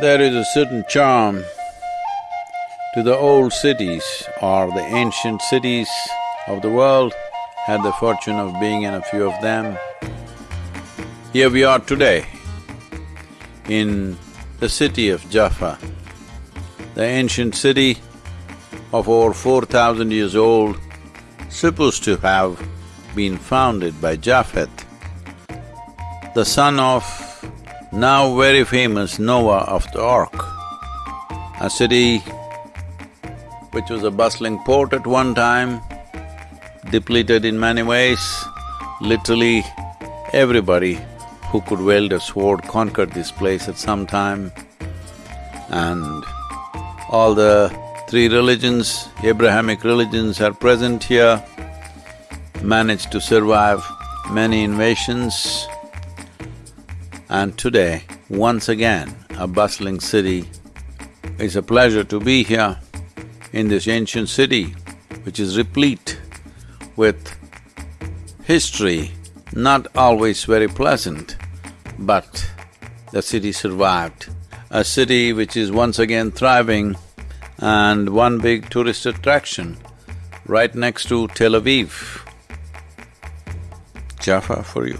There is a certain charm to the old cities or the ancient cities of the world. Had the fortune of being in a few of them. Here we are today in the city of Jaffa, the ancient city of over four thousand years old, supposed to have been founded by Japheth, the son of now very famous Noah of the Ark, a city which was a bustling port at one time, depleted in many ways. Literally, everybody who could wield a sword conquered this place at some time. And all the three religions, Abrahamic religions are present here, managed to survive many invasions. And today, once again, a bustling city. It's a pleasure to be here in this ancient city, which is replete with history, not always very pleasant, but the city survived. A city which is once again thriving and one big tourist attraction right next to Tel Aviv. Jaffa for you.